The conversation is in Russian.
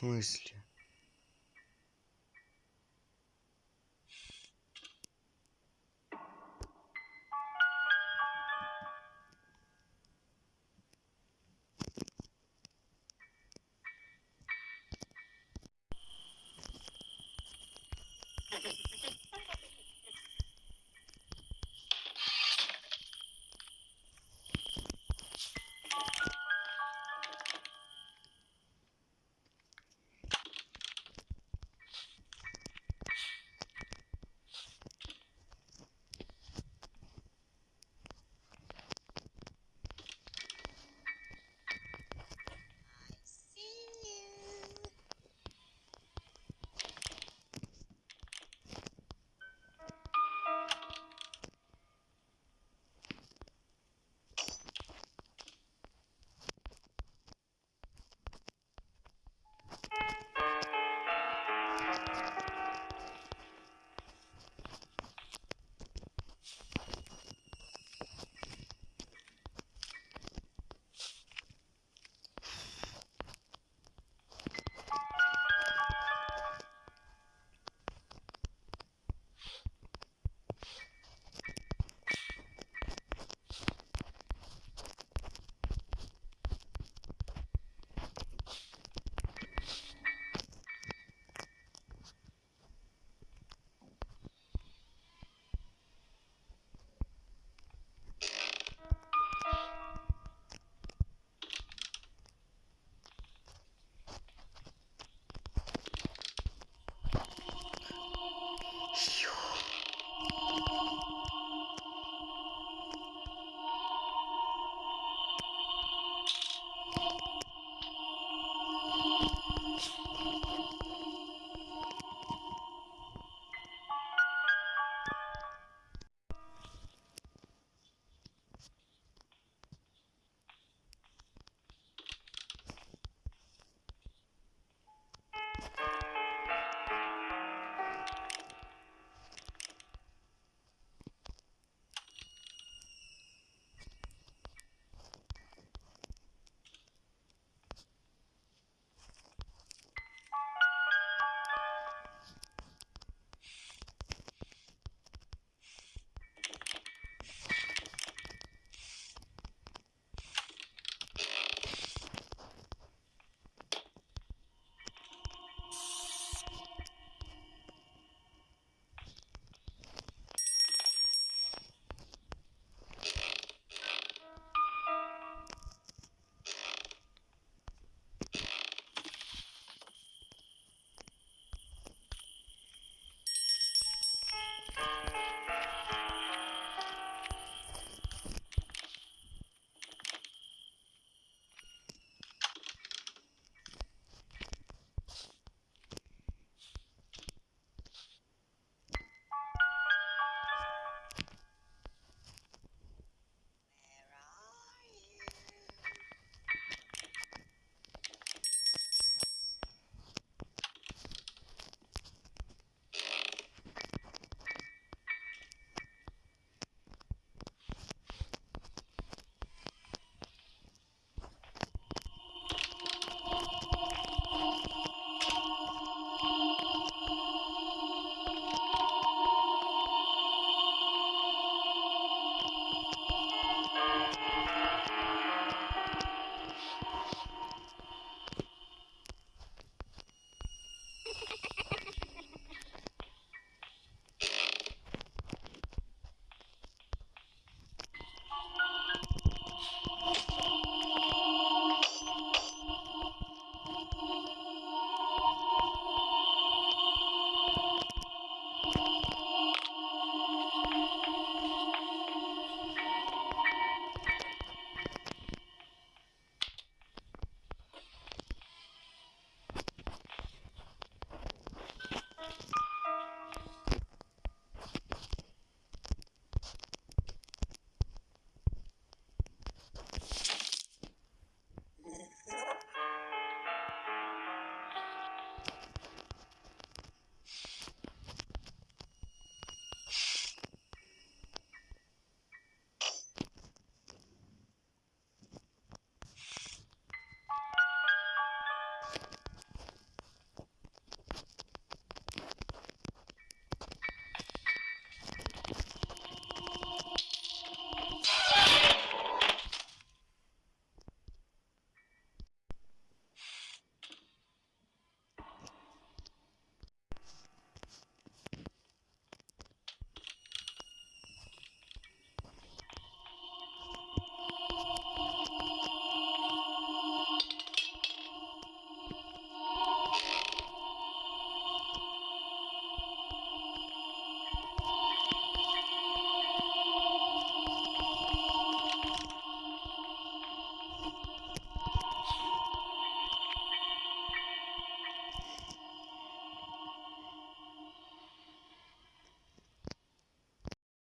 смысле